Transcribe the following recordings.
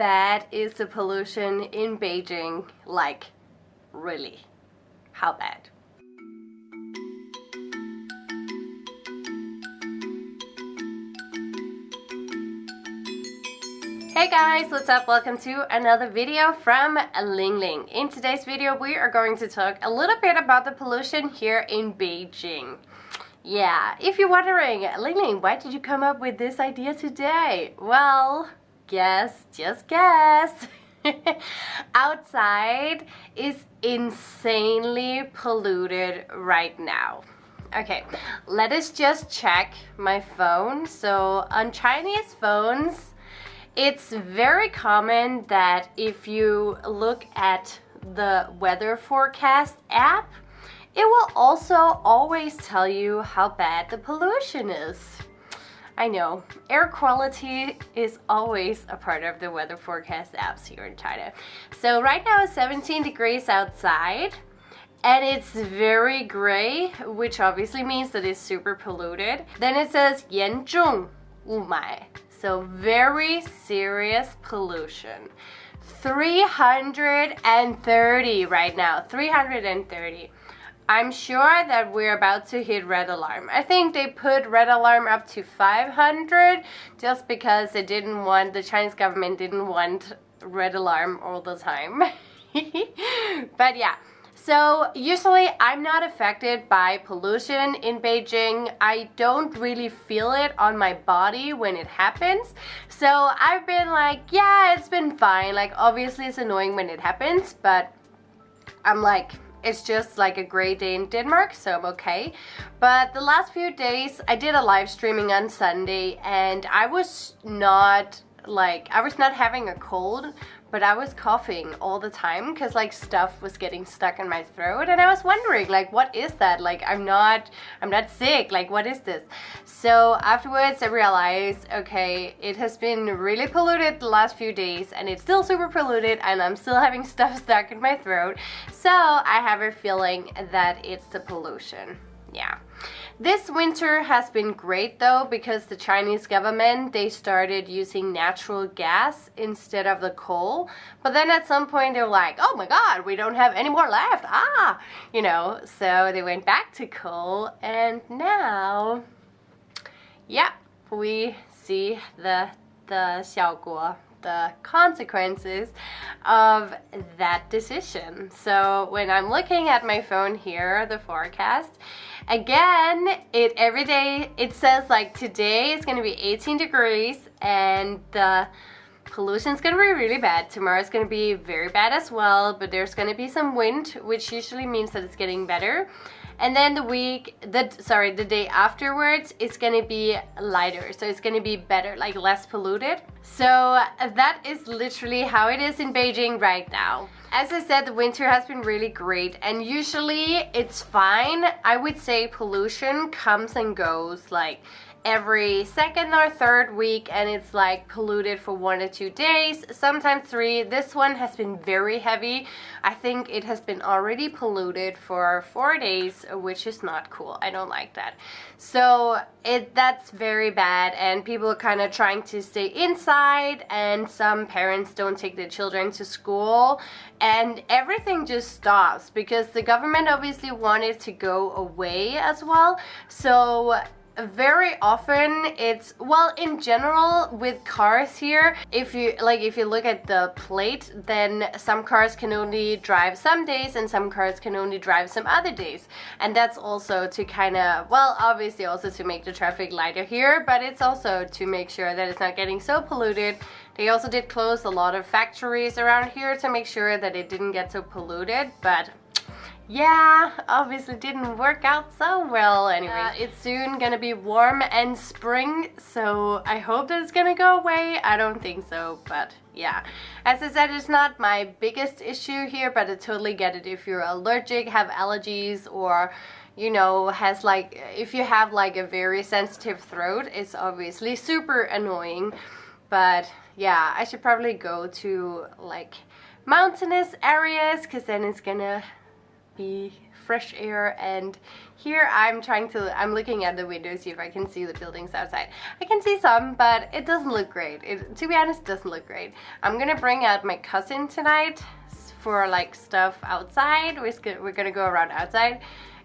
bad is the pollution in Beijing? Like, really? How bad? Hey guys, what's up? Welcome to another video from Ling Ling. In today's video we are going to talk a little bit about the pollution here in Beijing. Yeah, if you're wondering, Ling Ling, why did you come up with this idea today? Well, guess, just guess. Outside is insanely polluted right now. Okay, let us just check my phone. So on Chinese phones, it's very common that if you look at the weather forecast app, it will also always tell you how bad the pollution is. I know, air quality is always a part of the weather forecast apps here in China. So right now it's 17 degrees outside and it's very gray, which obviously means that it's super polluted. Then it says 严重雾霾, so very serious pollution. 330 right now, 330. I'm sure that we're about to hit red alarm. I think they put red alarm up to 500 just because they didn't want, the Chinese government didn't want red alarm all the time. but yeah, so usually I'm not affected by pollution in Beijing. I don't really feel it on my body when it happens. So I've been like, yeah, it's been fine. Like obviously it's annoying when it happens, but I'm like, it's just like a gray day in Denmark, so I'm okay. But the last few days, I did a live streaming on Sunday and I was not like, I was not having a cold, but I was coughing all the time because like stuff was getting stuck in my throat and I was wondering like what is that? Like I'm not I'm not sick. Like what is this? So afterwards I realized okay it has been really polluted the last few days and it's still super polluted and I'm still having stuff stuck in my throat. So I have a feeling that it's the pollution yeah. This winter has been great though because the Chinese government they started using natural gas instead of the coal. But then at some point they're like oh my god we don't have any more left. Ah you know so they went back to coal. And now yeah we see the the 效果 the consequences of that decision. So when I'm looking at my phone here, the forecast, again, it every day, it says like today it's gonna be 18 degrees and the pollution is gonna be really bad. Tomorrow is gonna be very bad as well, but there's gonna be some wind, which usually means that it's getting better. And then the week the sorry the day afterwards it's gonna be lighter. So it's gonna be better like less polluted. So that is literally how it is in Beijing right now. As I said the winter has been really great and usually it's fine. I would say pollution comes and goes like every second or third week and it's like polluted for one or two days sometimes three. This one has been very heavy. I think it has been already polluted for four days which is not cool. I don't like that. So it that's very bad and people are kind of trying to stay inside and some parents don't take their children to school and everything just stops because the government obviously wanted to go away as well. So very often it's well in general with cars here if you like if you look at the plate then some cars can only drive some days and some cars can only drive some other days. And that's also to kind of well obviously also to make the traffic lighter here but it's also to make sure that it's not getting so polluted. They also did close a lot of factories around here to make sure that it didn't get so polluted but yeah, obviously didn't work out so well anyway. Uh, it's soon gonna be warm and spring, so I hope that it's gonna go away. I don't think so, but yeah. As I said, it's not my biggest issue here, but I totally get it if you're allergic, have allergies, or you know, has like, if you have like a very sensitive throat, it's obviously super annoying. But yeah, I should probably go to like mountainous areas because then it's gonna be fresh air and here I'm trying to I'm looking at the window see if I can see the buildings outside. I can see some but it doesn't look great. It to be honest doesn't look great. I'm gonna bring out my cousin tonight for like stuff outside we're, gonna go around outside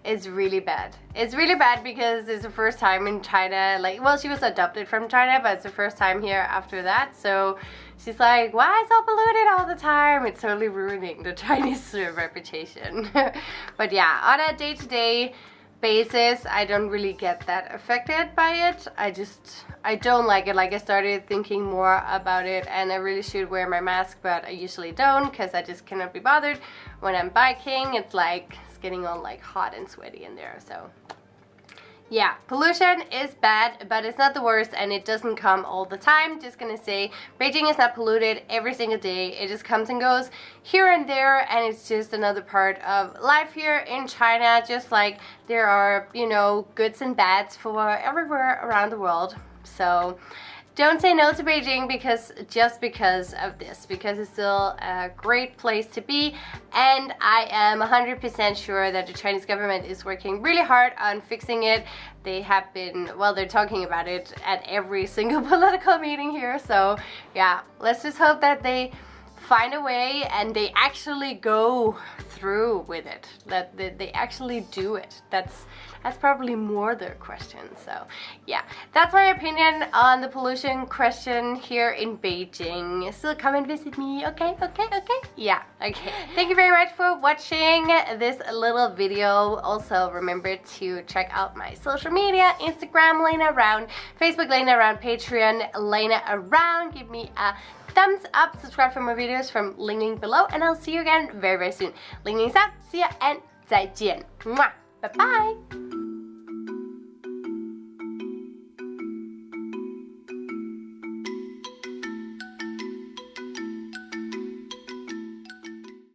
it's really bad. It's really bad because it's the first time in China, like, well, she was adopted from China, but it's the first time here after that, so she's like, why is it all polluted all the time? It's totally ruining the Chinese reputation. but yeah, on a day-to-day -day basis, I don't really get that affected by it. I just, I don't like it. Like, I started thinking more about it, and I really should wear my mask, but I usually don't, because I just cannot be bothered. When I'm biking, it's like, it's getting all like hot and sweaty in there so yeah pollution is bad but it's not the worst and it doesn't come all the time. Just gonna say Beijing is not polluted every single day. It just comes and goes here and there and it's just another part of life here in China just like there are you know goods and bads for everywhere around the world. So don't say no to Beijing because just because of this, because it's still a great place to be and I am 100% sure that the Chinese government is working really hard on fixing it. They have been, well, they're talking about it at every single political meeting here, so yeah, let's just hope that they find a way and they actually go through with it. That they actually do it. That's that's probably more their question so yeah. That's my opinion on the pollution question here in Beijing. So come and visit me okay? Okay okay? Yeah okay. Thank you very much for watching this little video. Also remember to check out my social media Instagram Lena Around Facebook Lena Around Patreon Lena Around give me a thumbs up, subscribe for more videos from link below, and I'll see you again very, very soon. Ling Ling's out, see ya, and 再见. Mwah. Bye bye.